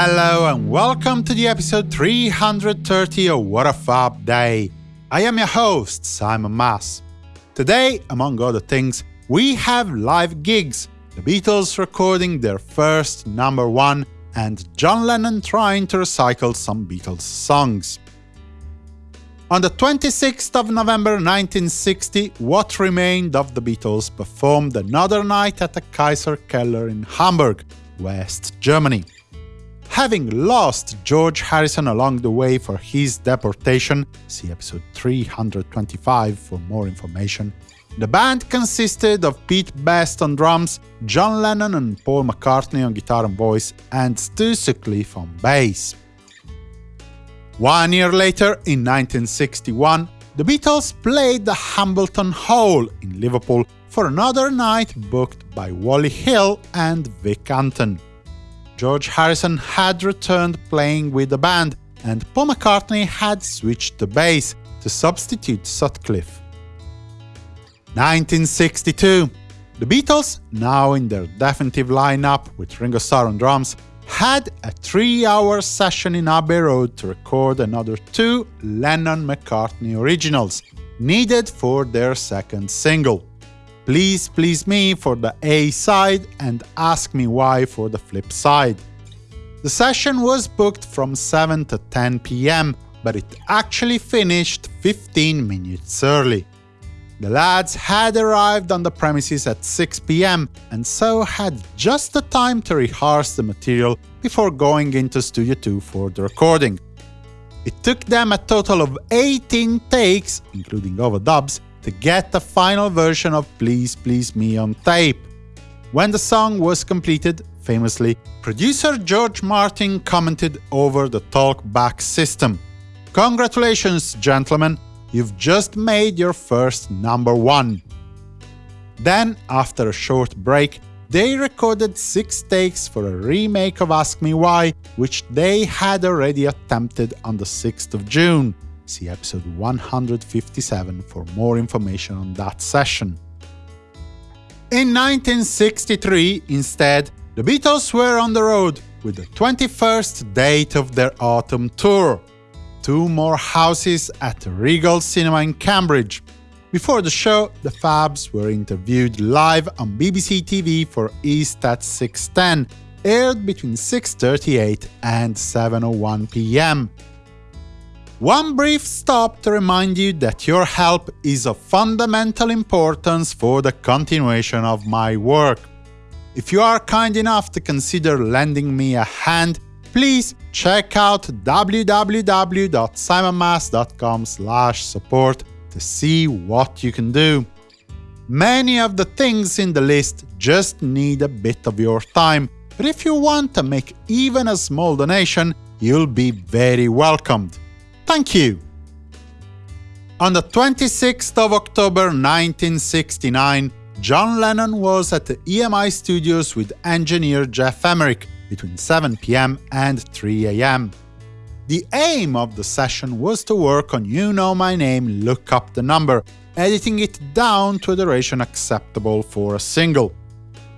Hello and welcome to the episode 330 of What a Fab Day. I am your host, Simon Mas. Today, among other things, we have live gigs, the Beatles recording their first number one, and John Lennon trying to recycle some Beatles songs. On the 26th of November 1960, what remained of the Beatles performed another night at the Kaiser Keller in Hamburg, West Germany. Having lost George Harrison along the way for his deportation see episode 325 for more information, the band consisted of Pete Best on drums, John Lennon and Paul McCartney on guitar and voice, and Stu Sutcliffe on bass. One year later, in 1961, the Beatles played the Hambleton Hall in Liverpool for another night booked by Wally Hill and Vic Anton. George Harrison had returned playing with the band, and Paul McCartney had switched to bass to substitute Sutcliffe. 1962. The Beatles, now in their definitive lineup with Ringo Starr on drums, had a three-hour session in Abbey Road to record another two Lennon-McCartney originals, needed for their second single. Please Please Me for the A side and Ask Me Why for the flip side. The session was booked from 7 to 10 pm, but it actually finished 15 minutes early. The lads had arrived on the premises at 6 pm and so had just the time to rehearse the material before going into Studio 2 for the recording. It took them a total of 18 takes, including overdubs, to get the final version of Please Please Me on tape. When the song was completed, famously, producer George Martin commented over the talkback system. Congratulations, gentlemen, you've just made your first number one. Then, after a short break, they recorded six takes for a remake of Ask Me Why, which they had already attempted on the 6th of June. See episode 157 for more information on that session. In 1963, instead, the Beatles were on the road with the 21st date of their autumn tour. Two more houses at Regal Cinema in Cambridge. Before the show, the Fabs were interviewed live on BBC TV for East at 6.10, aired between 6.38 and 7.01 pm. One brief stop to remind you that your help is of fundamental importance for the continuation of my work. If you are kind enough to consider lending me a hand, please check out www.simonmas.com support to see what you can do. Many of the things in the list just need a bit of your time, but if you want to make even a small donation, you'll be very welcomed. Thank you! On the 26th of October 1969, John Lennon was at the EMI studios with engineer Geoff Emerick between 7 pm and 3 am. The aim of the session was to work on You Know My Name Look Up the Number, editing it down to a duration acceptable for a single.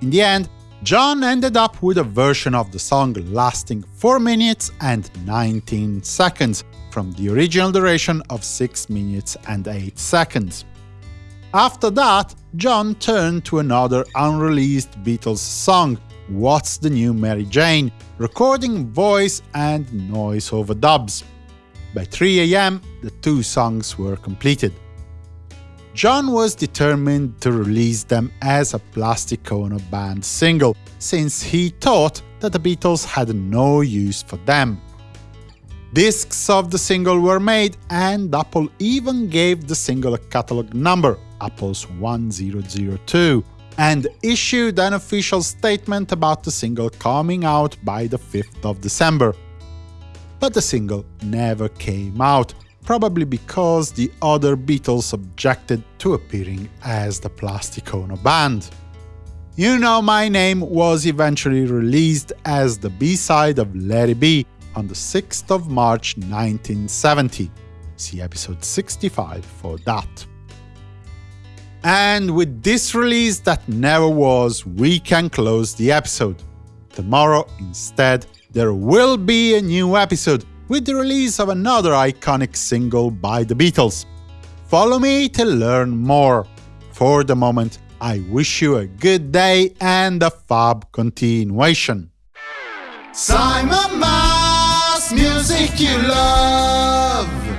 In the end, John ended up with a version of the song lasting 4 minutes and 19 seconds, from the original duration of 6 minutes and 8 seconds. After that, John turned to another unreleased Beatles song, What's the New Mary Jane, recording voice and noise overdubs. By 3 am, the two songs were completed. John was determined to release them as a Plastic Ono Band single, since he thought that the Beatles had no use for them. Discs of the single were made, and Apple even gave the single a catalog number, Apple's 1002, and issued an official statement about the single coming out by the 5th of December. But the single never came out, probably because the other Beatles objected to appearing as the Plastic Ono Band. You Know My Name was eventually released as the B-side of Let It Be, on the 6th of March 1970. See episode 65 for that. And with this release that never was, we can close the episode. Tomorrow, instead, there will be a new episode with the release of another iconic single by the Beatles. Follow me to learn more. For the moment, I wish you a good day and a fab continuation. Simon Mas, music you love.